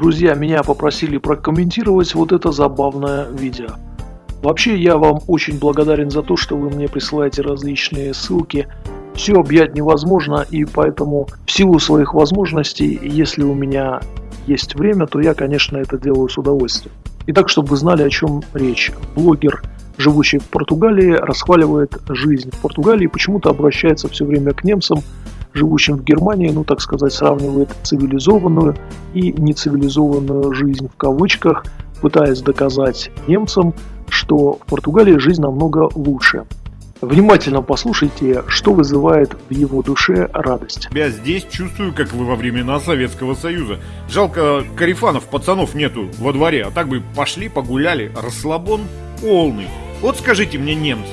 Друзья меня попросили прокомментировать вот это забавное видео. Вообще я вам очень благодарен за то, что вы мне присылаете различные ссылки. Все объять невозможно и поэтому в силу своих возможностей, если у меня есть время, то я конечно это делаю с удовольствием. Итак, чтобы вы знали о чем речь. Блогер живущий в Португалии, расхваливает жизнь в Португалии и почему-то обращается все время к немцам, живущим в Германии, ну, так сказать, сравнивает цивилизованную и нецивилизованную жизнь в кавычках, пытаясь доказать немцам, что в Португалии жизнь намного лучше. Внимательно послушайте, что вызывает в его душе радость. Я здесь чувствую, как вы во времена Советского Союза. Жалко, карифанов, пацанов нету во дворе, а так бы пошли, погуляли, расслабон полный. Вот скажите мне, немцы,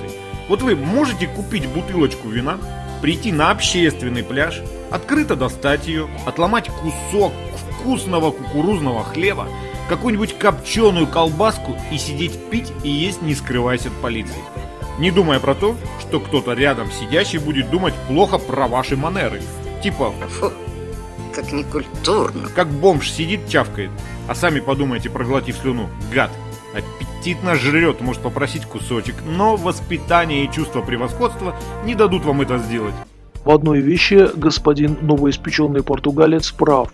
вот вы можете купить бутылочку вина, прийти на общественный пляж, открыто достать ее, отломать кусок вкусного кукурузного хлеба, какую-нибудь копченую колбаску и сидеть пить и есть, не скрываясь от полиции. Не думая про то, что кто-то рядом сидящий будет думать плохо про ваши манеры. Типа... Фу, как некультурно. Как бомж сидит, чавкает, а сами подумайте, проглотив слюну. Гад аппетитно жрет, может попросить кусочек, но воспитание и чувство превосходства не дадут вам это сделать. В одной вещи господин новоиспеченный португалец прав.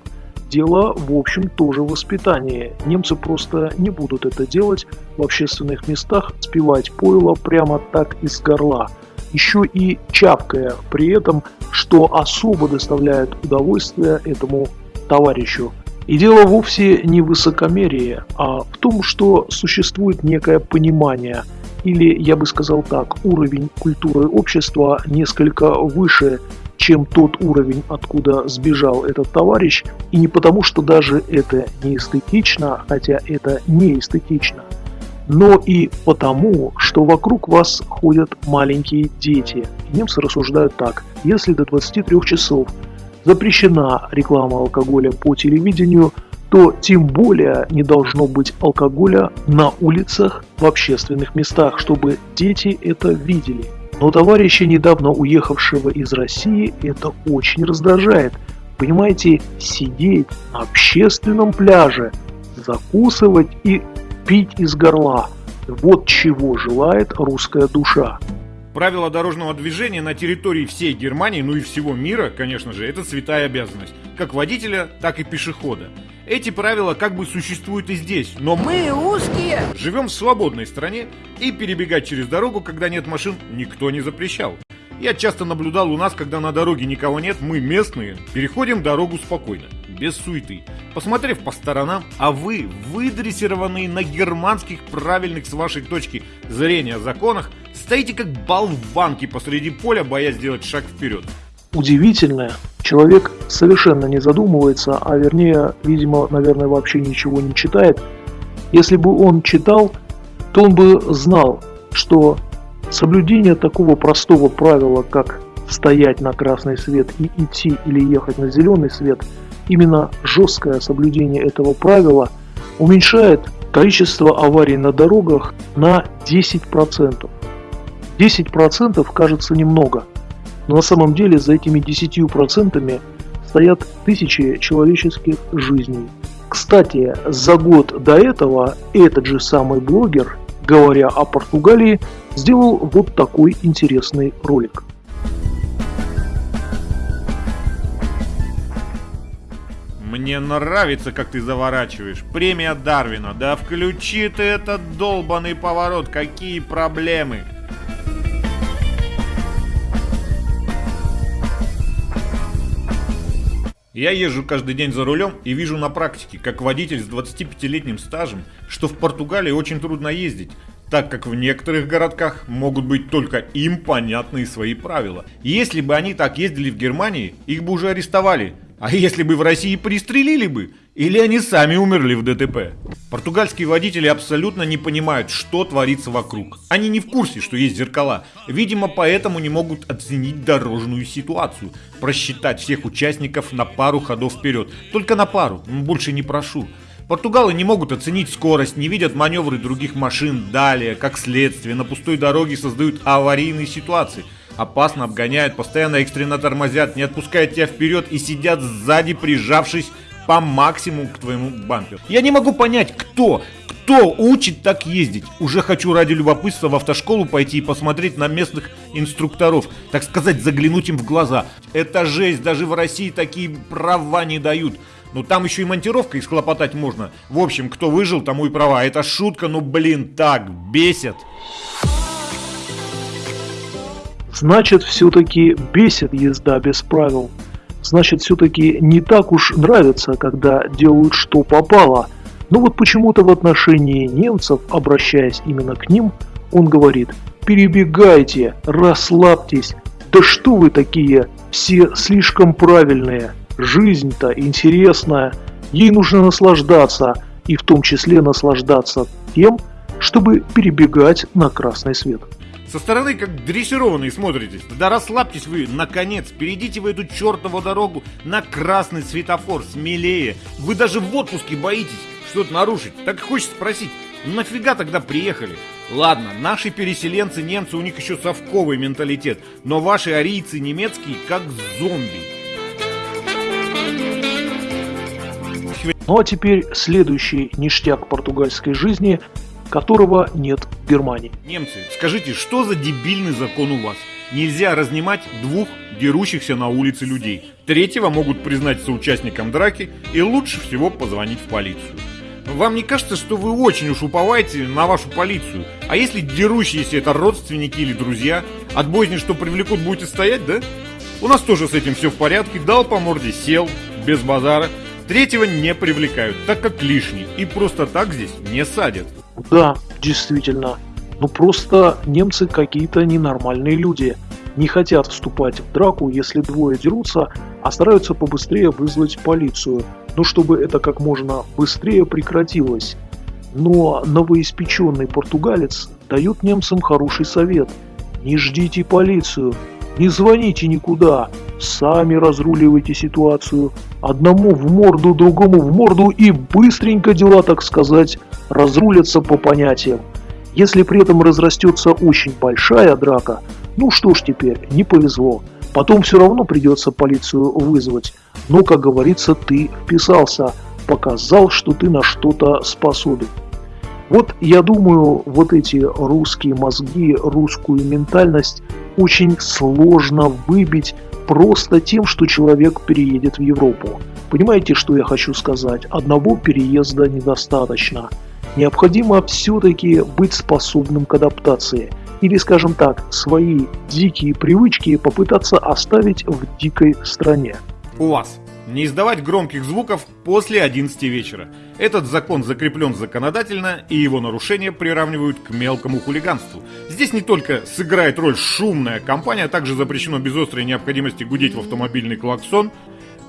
Дело, в общем, тоже в воспитании. Немцы просто не будут это делать в общественных местах, спивать пойло прямо так из горла. Еще и чапкая при этом, что особо доставляет удовольствие этому товарищу. И дело вовсе не в высокомерии, а в том, что существует некое понимание, или, я бы сказал так, уровень культуры общества несколько выше, чем тот уровень, откуда сбежал этот товарищ, и не потому, что даже это не эстетично, хотя это не эстетично, но и потому, что вокруг вас ходят маленькие дети. Немцы рассуждают так, если до 23 часов запрещена реклама алкоголя по телевидению, то тем более не должно быть алкоголя на улицах, в общественных местах, чтобы дети это видели. Но товарища, недавно уехавшего из России, это очень раздражает. Понимаете, сидеть на общественном пляже, закусывать и пить из горла. Вот чего желает русская душа. Правила дорожного движения на территории всей Германии, ну и всего мира, конечно же, это святая обязанность. Как водителя, так и пешехода. Эти правила как бы существуют и здесь, но мы узкие. Живем в свободной стране, и перебегать через дорогу, когда нет машин, никто не запрещал. Я часто наблюдал у нас, когда на дороге никого нет, мы местные, переходим дорогу спокойно без суеты. Посмотрев по сторонам, а вы, выдрессированные на германских правильных с вашей точки зрения законах, стоите как болванки посреди поля, боясь сделать шаг вперед. Удивительное, человек совершенно не задумывается, а вернее, видимо, наверное, вообще ничего не читает. Если бы он читал, то он бы знал, что соблюдение такого простого правила, как стоять на красный свет и идти или ехать на зеленый свет – Именно жесткое соблюдение этого правила уменьшает количество аварий на дорогах на 10%. 10% кажется немного, но на самом деле за этими 10% стоят тысячи человеческих жизней. Кстати, за год до этого этот же самый блогер, говоря о Португалии, сделал вот такой интересный ролик. Мне нравится, как ты заворачиваешь. Премия Дарвина. Да включи ты этот долбанный поворот. Какие проблемы? Я езжу каждый день за рулем и вижу на практике, как водитель с 25-летним стажем, что в Португалии очень трудно ездить, так как в некоторых городках могут быть только им понятные свои правила. Если бы они так ездили в Германии, их бы уже арестовали, а если бы в России пристрелили бы? Или они сами умерли в ДТП? Португальские водители абсолютно не понимают, что творится вокруг. Они не в курсе, что есть зеркала. Видимо, поэтому не могут оценить дорожную ситуацию. Просчитать всех участников на пару ходов вперед. Только на пару, больше не прошу. Португалы не могут оценить скорость, не видят маневры других машин. Далее, как следствие, на пустой дороге создают аварийные ситуации – опасно обгоняют, постоянно экстренно тормозят, не отпускают тебя вперед и сидят сзади, прижавшись по максимуму к твоему бамперу. Я не могу понять, кто, кто учит так ездить? Уже хочу ради любопытства в автошколу пойти и посмотреть на местных инструкторов. Так сказать, заглянуть им в глаза. Это жесть, даже в России такие права не дают. Ну там еще и монтировка схлопотать можно. В общем, кто выжил, тому и права. Это шутка, ну блин, так бесит. Значит, все-таки бесит езда без правил. Значит, все-таки не так уж нравится, когда делают что попало – но вот почему-то в отношении немцев, обращаясь именно к ним, он говорит «Перебегайте, расслабьтесь, да что вы такие, все слишком правильные, жизнь-то интересная, ей нужно наслаждаться, и в том числе наслаждаться тем, чтобы перебегать на красный свет». Со стороны как дрессированные смотритесь. Да расслабьтесь вы, наконец, перейдите в эту чертову дорогу на красный светофор, смелее. Вы даже в отпуске боитесь что-то нарушить. Так хочется спросить, нафига тогда приехали? Ладно, наши переселенцы, немцы, у них еще совковый менталитет, но ваши арийцы немецкие как зомби. Ну а теперь следующий ништяк португальской жизни, которого нет в Германии. Немцы, скажите, что за дебильный закон у вас? Нельзя разнимать двух дерущихся на улице людей. Третьего могут признать соучастником драки и лучше всего позвонить в полицию. Вам не кажется, что вы очень уж уповаете на вашу полицию? А если дерущиеся это родственники или друзья, от бойни что привлекут, будете стоять, да? У нас тоже с этим все в порядке, дал по морде, сел, без базара. Третьего не привлекают, так как лишний, и просто так здесь не садят. Да, действительно. Ну просто немцы какие-то ненормальные люди. Не хотят вступать в драку, если двое дерутся, а стараются побыстрее вызвать полицию – ну чтобы это как можно быстрее прекратилось. Но новоиспеченный португалец дает немцам хороший совет. Не ждите полицию, не звоните никуда, сами разруливайте ситуацию. Одному в морду, другому в морду и быстренько дела, так сказать, разрулятся по понятиям. Если при этом разрастется очень большая драка, ну что ж теперь, не повезло. Потом все равно придется полицию вызвать. Но, как говорится, ты вписался, показал, что ты на что-то способен. Вот я думаю, вот эти русские мозги, русскую ментальность очень сложно выбить просто тем, что человек переедет в Европу. Понимаете, что я хочу сказать? Одного переезда недостаточно. Необходимо все-таки быть способным к адаптации – или, скажем так, свои дикие привычки попытаться оставить в дикой стране. У вас не издавать громких звуков после 11 вечера. Этот закон закреплен законодательно, и его нарушения приравнивают к мелкому хулиганству. Здесь не только сыграет роль шумная компания, а также запрещено без острой необходимости гудеть в автомобильный клаксон,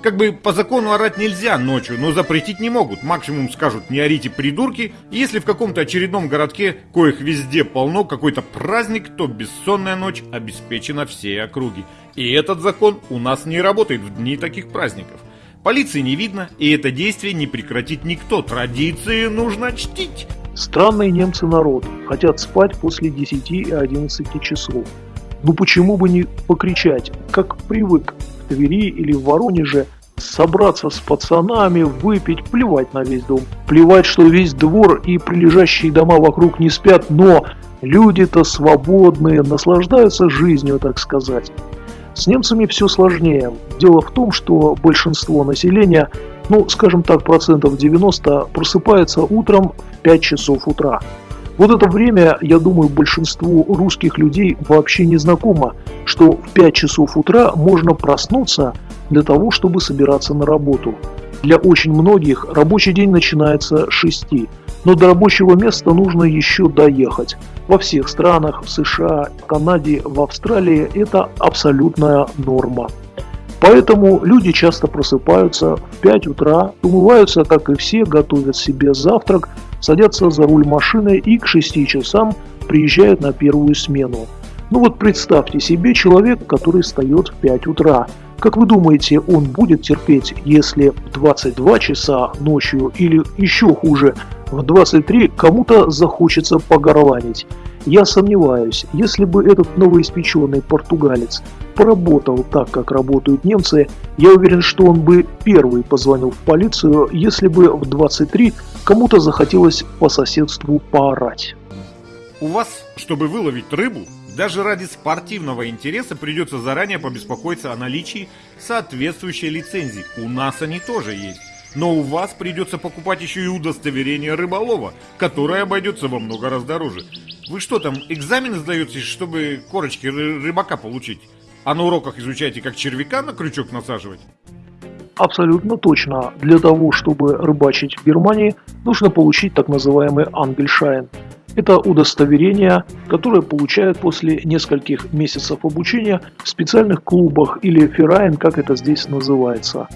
как бы по закону орать нельзя ночью, но запретить не могут. Максимум скажут не орите придурки. Если в каком-то очередном городке, коих везде полно, какой-то праздник, то бессонная ночь обеспечена всей округи. И этот закон у нас не работает в дни таких праздников. Полиции не видно, и это действие не прекратит никто. Традиции нужно чтить. Странные немцы народ. Хотят спать после 10 и 11 часов. Ну почему бы не покричать, как привык Твери или в Воронеже собраться с пацанами, выпить, плевать на весь дом. Плевать, что весь двор и прилежащие дома вокруг не спят, но люди-то свободные, наслаждаются жизнью, так сказать. С немцами все сложнее. Дело в том, что большинство населения, ну, скажем так, процентов 90, просыпается утром в 5 часов утра. Вот это время, я думаю, большинству русских людей вообще не знакомо, что в 5 часов утра можно проснуться для того, чтобы собираться на работу. Для очень многих рабочий день начинается с 6, но до рабочего места нужно еще доехать. Во всех странах, в США, в Канаде, в Австралии это абсолютная норма. Поэтому люди часто просыпаются в 5 утра, умываются, как и все, готовят себе завтрак, садятся за руль машины и к 6 часам приезжают на первую смену. Ну вот представьте себе человек, который встает в 5 утра. Как вы думаете, он будет терпеть, если в 22 часа ночью или еще хуже, в 23 кому-то захочется погорланить? Я сомневаюсь, если бы этот новоиспеченный португалец поработал так, как работают немцы, я уверен, что он бы первый позвонил в полицию, если бы в 23 кому-то захотелось по соседству поорать. У вас, чтобы выловить рыбу, даже ради спортивного интереса придется заранее побеспокоиться о наличии соответствующей лицензии. У нас они тоже есть. Но у вас придется покупать еще и удостоверение рыболова, которое обойдется во много раз дороже. Вы что там, экзамены сдаете, чтобы корочки рыбака получить? А на уроках изучаете, как червяка на крючок насаживать? Абсолютно точно. Для того, чтобы рыбачить в Германии, нужно получить так называемый Ангельшайн. Это удостоверение, которое получают после нескольких месяцев обучения в специальных клубах или феррайн, как это здесь называется.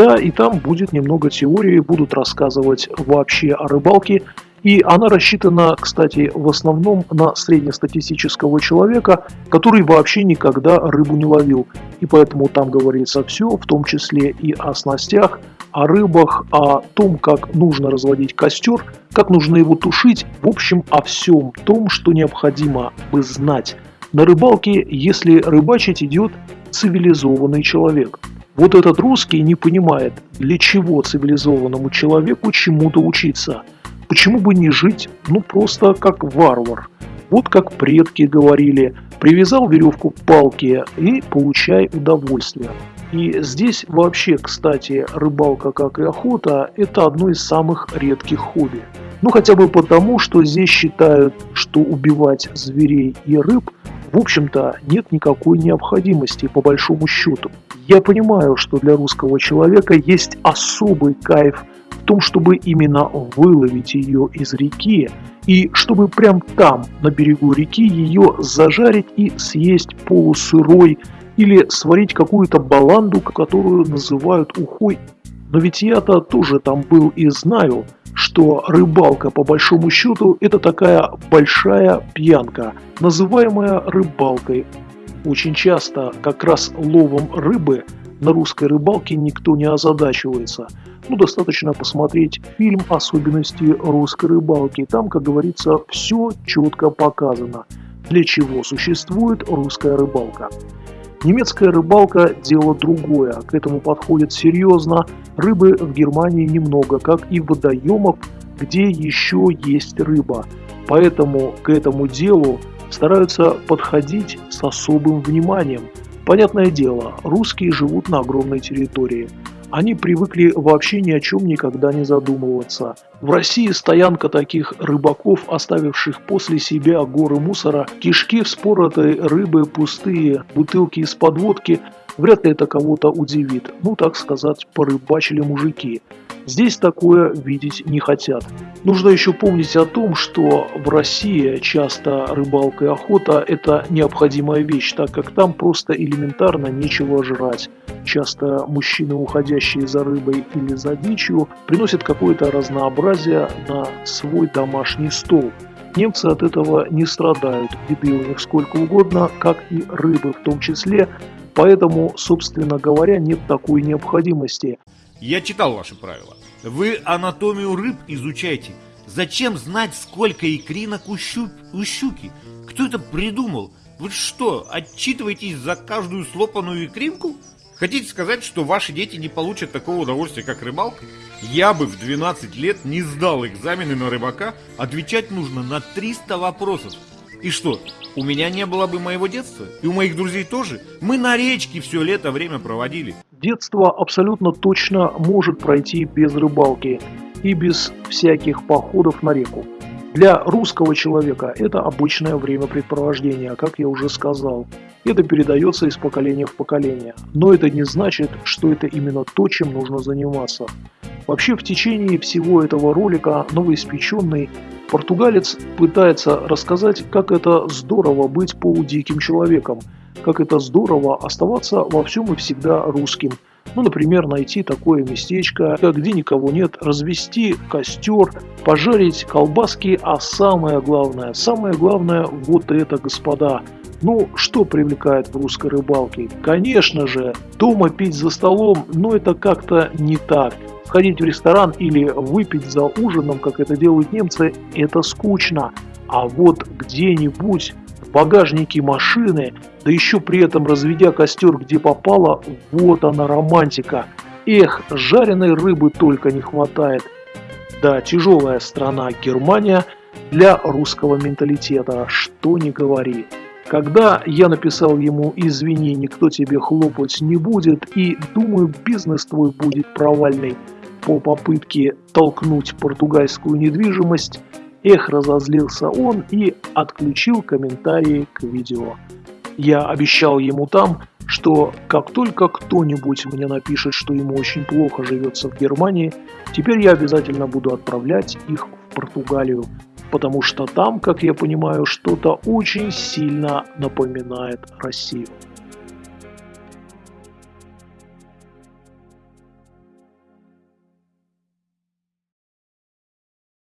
Да, и там будет немного теории, будут рассказывать вообще о рыбалке, и она рассчитана, кстати, в основном на среднестатистического человека, который вообще никогда рыбу не ловил. И поэтому там говорится все, в том числе и о снастях, о рыбах, о том, как нужно разводить костер, как нужно его тушить, в общем, о всем том, что необходимо бы знать на рыбалке, если рыбачить идет цивилизованный человек. Вот этот русский не понимает, для чего цивилизованному человеку чему-то учиться – Почему бы не жить, ну просто как варвар? Вот как предки говорили, привязал веревку к палке и получай удовольствие. И здесь вообще, кстати, рыбалка, как и охота, это одно из самых редких хобби. Ну хотя бы потому, что здесь считают, что убивать зверей и рыб, в общем-то, нет никакой необходимости по большому счету. Я понимаю, что для русского человека есть особый кайф в том, чтобы именно выловить ее из реки и чтобы прям там, на берегу реки, ее зажарить и съесть полусырой или сварить какую-то баланду, которую называют ухой. Но ведь я-то тоже там был и знаю, что рыбалка по большому счету это такая большая пьянка, называемая рыбалкой. Очень часто как раз ловом рыбы на русской рыбалке никто не озадачивается – ну, достаточно посмотреть фильм «Особенности русской рыбалки». Там, как говорится, все четко показано, для чего существует русская рыбалка. Немецкая рыбалка – дело другое, к этому подходит серьезно. Рыбы в Германии немного, как и водоемов, где еще есть рыба. Поэтому к этому делу стараются подходить с особым вниманием. Понятное дело, русские живут на огромной территории – они привыкли вообще ни о чем никогда не задумываться. В России стоянка таких рыбаков, оставивших после себя горы мусора, кишки вспоротой рыбы, пустые бутылки из подводки, вряд ли это кого-то удивит. Ну, так сказать, порыбачили мужики. Здесь такое видеть не хотят. Нужно еще помнить о том, что в России часто рыбалка и охота – это необходимая вещь, так как там просто элементарно нечего жрать. Часто мужчины, уходящие за рыбой или за дичью, приносят какое-то разнообразие на свой домашний стол. Немцы от этого не страдают, еды у них сколько угодно, как и рыбы в том числе, поэтому, собственно говоря, нет такой необходимости. Я читал ваши правила. Вы анатомию рыб изучаете. Зачем знать, сколько икринок у, щук, у щуки? Кто это придумал? Вы что, отчитываетесь за каждую слопанную икринку? Хотите сказать, что ваши дети не получат такого удовольствия, как рыбалка? Я бы в 12 лет не сдал экзамены на рыбака, отвечать нужно на 300 вопросов. И что, у меня не было бы моего детства? И у моих друзей тоже? Мы на речке все лето время проводили. Детство абсолютно точно может пройти без рыбалки и без всяких походов на реку. Для русского человека это обычное времяпрепровождение, как я уже сказал. Это передается из поколения в поколение. Но это не значит, что это именно то, чем нужно заниматься. Вообще в течение всего этого ролика новоиспеченный португалец пытается рассказать, как это здорово быть полудиким человеком, как это здорово оставаться во всем и всегда русским. Ну, например, найти такое местечко, где никого нет, развести костер, пожарить колбаски, а самое главное, самое главное вот это, господа – ну, что привлекает в русской рыбалке? Конечно же, дома пить за столом, но это как-то не так. Ходить в ресторан или выпить за ужином, как это делают немцы, это скучно. А вот где-нибудь в багажнике машины, да еще при этом разведя костер где попало, вот она романтика. Эх, жареной рыбы только не хватает. Да, тяжелая страна Германия для русского менталитета, что не говори. Когда я написал ему «Извини, никто тебе хлопать не будет» и «Думаю, бизнес твой будет провальный» по попытке толкнуть португальскую недвижимость, эх, разозлился он и отключил комментарии к видео. Я обещал ему там, что как только кто-нибудь мне напишет, что ему очень плохо живется в Германии, теперь я обязательно буду отправлять их в Португалию, потому что там, как я понимаю, что-то очень сильно напоминает Россию.